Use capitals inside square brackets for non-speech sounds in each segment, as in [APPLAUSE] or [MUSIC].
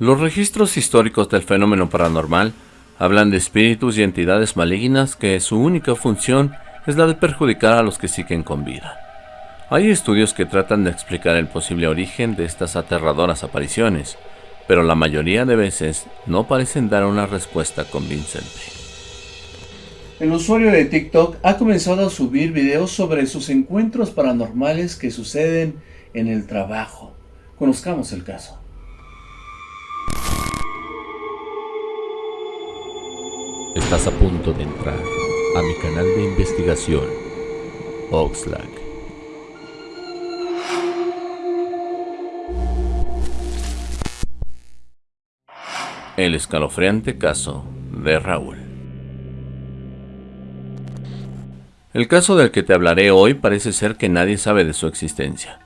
Los registros históricos del fenómeno paranormal hablan de espíritus y entidades malignas que su única función es la de perjudicar a los que siguen con vida. Hay estudios que tratan de explicar el posible origen de estas aterradoras apariciones, pero la mayoría de veces no parecen dar una respuesta convincente. El usuario de TikTok ha comenzado a subir videos sobre sus encuentros paranormales que suceden en el trabajo. Conozcamos el caso. Estás a punto de entrar a mi canal de investigación, Oxlack. El escalofriante caso de Raúl. El caso del que te hablaré hoy parece ser que nadie sabe de su existencia.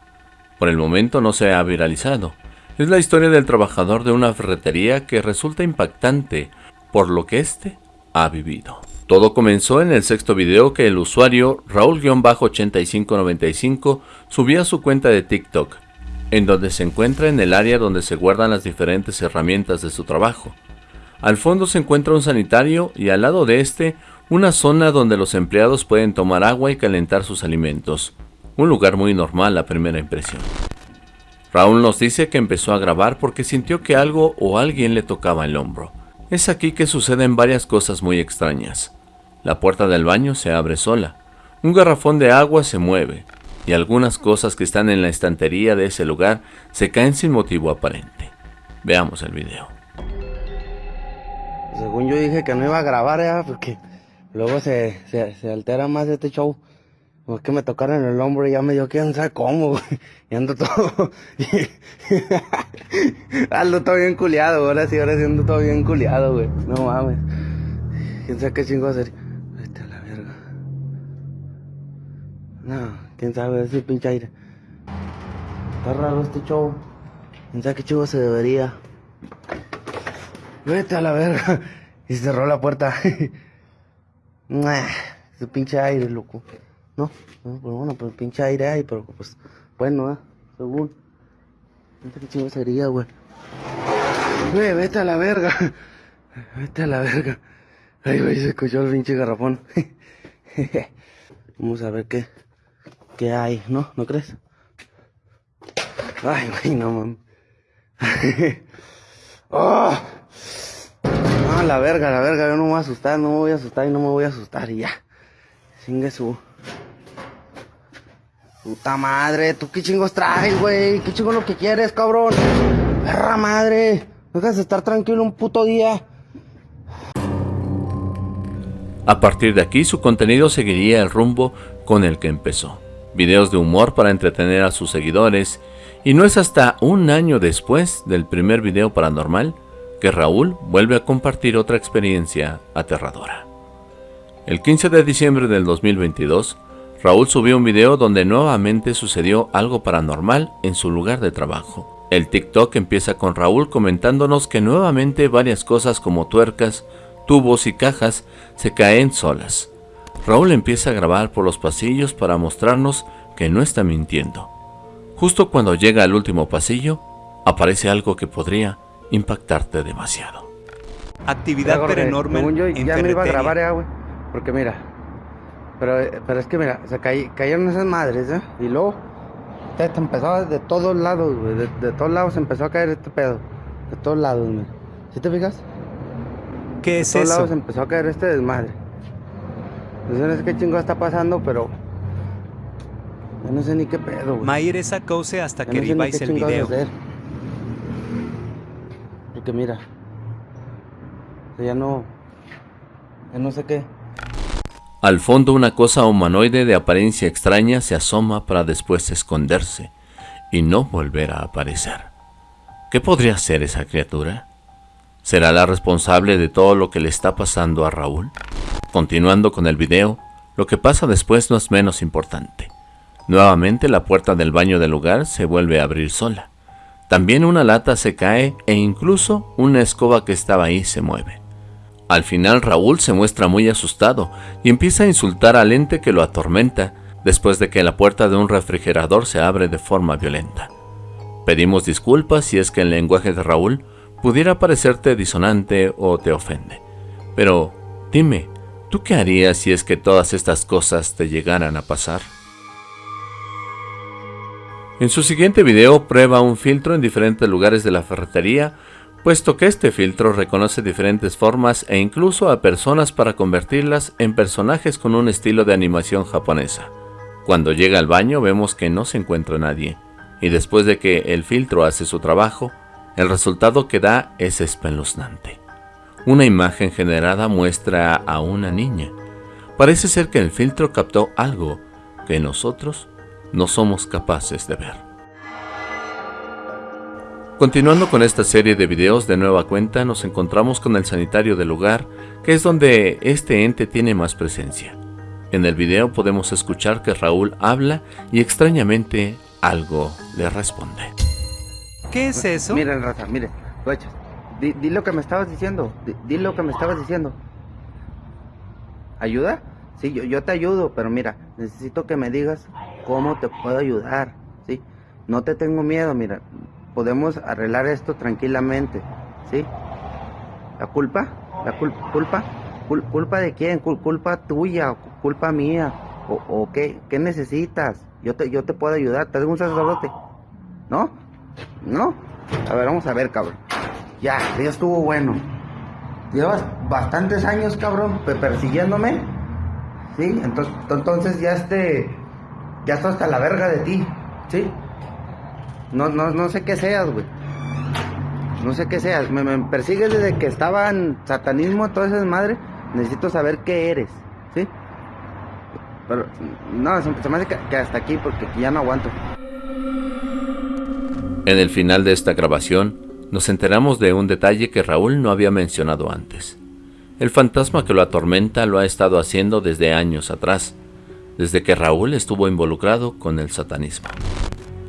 Por el momento no se ha viralizado. Es la historia del trabajador de una ferretería que resulta impactante por lo que éste ha vivido. Todo comenzó en el sexto video que el usuario Raúl-8595 subió a su cuenta de TikTok, en donde se encuentra en el área donde se guardan las diferentes herramientas de su trabajo. Al fondo se encuentra un sanitario y al lado de este una zona donde los empleados pueden tomar agua y calentar sus alimentos. Un lugar muy normal a primera impresión. Raúl nos dice que empezó a grabar porque sintió que algo o alguien le tocaba el hombro. Es aquí que suceden varias cosas muy extrañas. La puerta del baño se abre sola, un garrafón de agua se mueve, y algunas cosas que están en la estantería de ese lugar se caen sin motivo aparente. Veamos el video. Según yo dije que no iba a grabar, ya, porque luego se, se altera más este show. Pues que me tocaron el hombro y ya me dio no sabe cómo, güey. [LAUGHS] Y ando todo. [LAUGHS] ando todo bien culiado, ahora sí, ahora sí ando todo bien culiado, güey. No mames. Quién sabe qué chingo hacer. Vete a la verga. No, quién sabe, ese pinche aire. Está raro este show. Quién sabe qué chingo se debería. Vete a la verga. [LAUGHS] Y cerró la puerta. ese pinche aire, loco. No, no, pues bueno, pues pinche aire ahí, pero pues bueno, ¿eh? según. ¿Qué chingo sería, güey? Güey, vete a la verga. [LAUGHS] Vete a la verga. Ay, güey, se escuchó el pinche garrafón. [LAUGHS] Vamos a ver qué, qué hay, ¿no? ¿No crees? Ay, güey, no mames. ¡Oh! [LAUGHS] Ah, la verga, la verga, yo no me voy a asustar, no me voy a asustar y no me voy a asustar y ya. Singue su. Puta madre, ¿tú qué chingos traes, güey? ¿Qué chingo lo que quieres, cabrón? Perra madre, dejas de estar tranquilo un puto día. A partir de aquí su contenido seguiría el rumbo con el que empezó. Videos de humor para entretener a sus seguidores y no es hasta un año después del primer video paranormal que Raúl vuelve a compartir otra experiencia aterradora. El 15 de diciembre del 2022, Raúl subió un video donde nuevamente sucedió algo paranormal en su lugar de trabajo. El TikTok empieza con Raúl comentándonos que nuevamente varias cosas como tuercas, tubos y cajas se caen solas. Raúl empieza a grabar por los pasillos para mostrarnos que no está mintiendo. Justo cuando llega al último pasillo, aparece algo que podría impactarte demasiado. Actividad paranormal en ya me iba a grabar, güey. Porque mira, pero, pero es que mira, se cayeron esas madres, ¿eh? Y luego, te empezó de todos lados, güey. De, todos lados empezó a caer este pedo. De todos lados, mira. ¿Sí te fijas? ¿Qué es eso? De todos lados empezó a caer este desmadre. Pues no sé qué chingo está pasando, pero... Yo no sé ni qué pedo, güey. Mayer esa cause hasta que no el video. Porque mira... Ya no... Ya no sé qué... Al fondo una cosa humanoide de apariencia extraña se asoma para después esconderse y no volver a aparecer. ¿Qué podría ser esa criatura? ¿Será la responsable de todo lo que le está pasando a Raúl? Continuando con el video, lo que pasa después no es menos importante. Nuevamente la puerta del baño del lugar se vuelve a abrir sola. También una lata se cae e incluso una escoba que estaba ahí se mueve. Al final Raúl se muestra muy asustado y empieza a insultar al ente que lo atormenta después de que la puerta de un refrigerador se abre de forma violenta. Pedimos disculpas si es que el lenguaje de Raúl pudiera parecerte disonante o te ofende. Pero dime, ¿tú qué harías si es que todas estas cosas te llegaran a pasar? En su siguiente video prueba un filtro en diferentes lugares de la ferretería, puesto que este filtro reconoce diferentes formas e incluso a personas para convertirlas en personajes con un estilo de animación japonesa. Cuando llega al baño vemos que no se encuentra nadie, y después de que el filtro hace su trabajo, el resultado que da es espeluznante. Una imagen generada muestra a una niña. Parece ser que el filtro captó algo que nosotros no somos capaces de ver. Continuando con esta serie de videos de nueva cuenta, nos encontramos con el sanitario del lugar, que es donde este ente tiene más presencia. En el video podemos escuchar que Raúl habla y extrañamente algo le responde. ¿Qué es eso? Miren, raza, miren, guachas. Di, di, lo que me estabas diciendo. Di, di, lo que me estabas diciendo. ¿Ayuda? Sí, yo, yo te ayudo, pero mira, necesito que me digas cómo te puedo ayudar. ¿Sí? No te tengo miedo, mira. Podemos arreglar esto tranquilamente. ¿Sí? ¿La culpa? ¿La cul culpa? ¿Culpa de quién? ¿Culpa tuya? ¿Culpa mía? ¿O, qué? ¿Qué necesitas? Yo te, yo te puedo ayudar. ¿Te un sacerdote? ¿No? ¿No? A ver, vamos a ver, cabrón. Ya, ya estuvo bueno. Llevas bastantes años, cabrón, persiguiéndome. ¿Sí? Entonces, entonces ya este... Ya estoy hasta la verga de ti. ¿Sí? No, no, no sé qué seas, güey. No sé qué seas. Me, me persigues desde que estaba en satanismo, toda esa madre necesito saber qué eres, ¿sí? Pero, no, se me hace que hasta aquí porque ya no aguanto. En el final de esta grabación, nos enteramos de un detalle que Raúl no había mencionado antes. El fantasma que lo atormenta lo ha estado haciendo desde años atrás, desde que Raúl estuvo involucrado con el satanismo.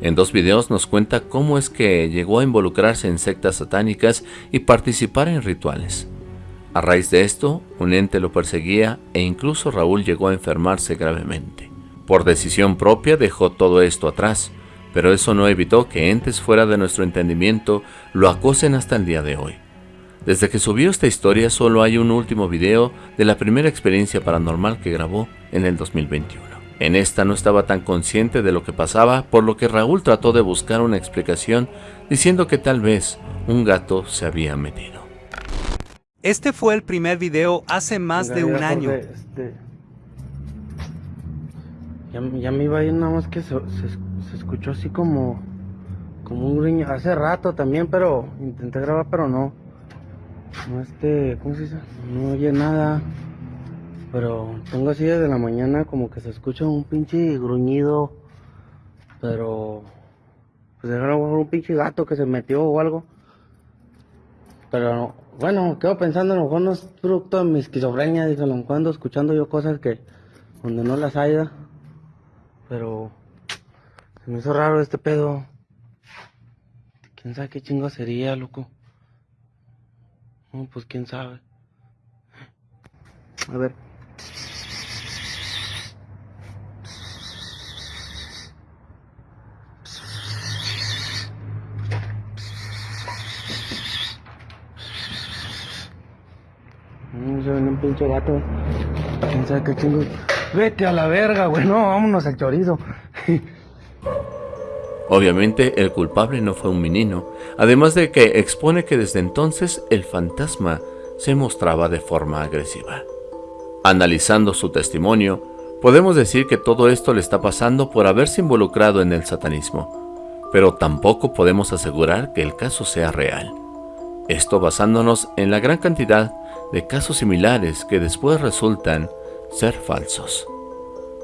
En dos videos nos cuenta cómo es que llegó a involucrarse en sectas satánicas y participar en rituales. A raíz de esto, un ente lo perseguía e incluso Raúl llegó a enfermarse gravemente. Por decisión propia dejó todo esto atrás, pero eso no evitó que entes fuera de nuestro entendimiento lo acosen hasta el día de hoy. Desde que subió esta historia solo hay un último video de la primera experiencia paranormal que grabó en el 2021. En esta no estaba tan consciente de lo que pasaba, por lo que Raúl trató de buscar una explicación diciendo que tal vez un gato se había metido. Este fue el primer video hace más de un año. Este... Ya, ya, me iba a ir nada más que se, se, se, escuchó así como como un riño hace rato también, pero intenté grabar pero no. No este, ¿cómo se dice? No oye nada. Pero tengo así desde la mañana como que se escucha un pinche gruñido. Pero pues era un pinche gato que se metió o algo. Pero bueno, quedo pensando, a lo mejor no es producto de mi esquizofrenia, digo, lo cuando escuchando yo cosas que donde no las haya, pero se me hizo raro este pedo. ¿Quién sabe qué chingo sería, loco? No, pues quién sabe. A ver. se ven un pinche gato. ¿Quién sabe qué chingo? Vete a la verga, güey. No, vámonos al chorizo. Obviamente el culpable no fue un menino, además de que expone que desde entonces el fantasma se mostraba de forma agresiva. Analizando su testimonio, podemos decir que todo esto le está pasando por haberse involucrado en el satanismo, pero tampoco podemos asegurar que el caso sea real. Esto basándonos en la gran cantidad de casos similares que después resultan ser falsos.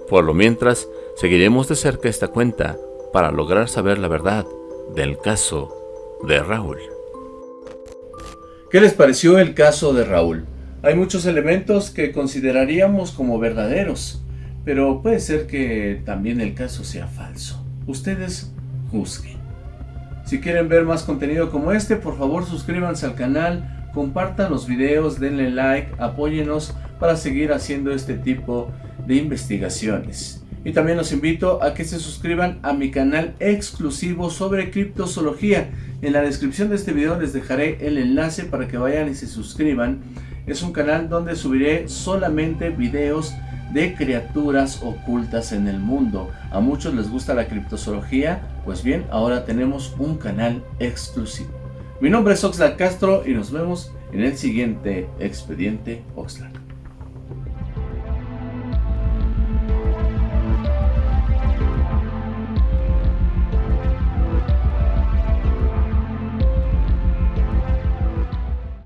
Por lo mientras, seguiremos de cerca esta cuenta para lograr saber la verdad del caso de Raúl. ¿Qué les pareció el caso de Raúl? Hay muchos elementos que consideraríamos como verdaderos, pero puede ser que también el caso sea falso. Ustedes juzguen. Si quieren ver más contenido como este, por favor suscríbanse al canal, compartan los videos, denle like, apóyenos para seguir haciendo este tipo de investigaciones. Y también los invito a que se suscriban a mi canal exclusivo sobre criptozoología. En la descripción de este video les dejaré el enlace para que vayan y se suscriban. Es un canal donde subiré solamente videos de criaturas ocultas en el mundo. A muchos les gusta la criptozoología, pues bien, ahora tenemos un canal exclusivo. Mi nombre es Oxlack Castro y nos vemos en el siguiente Expediente Oxlack.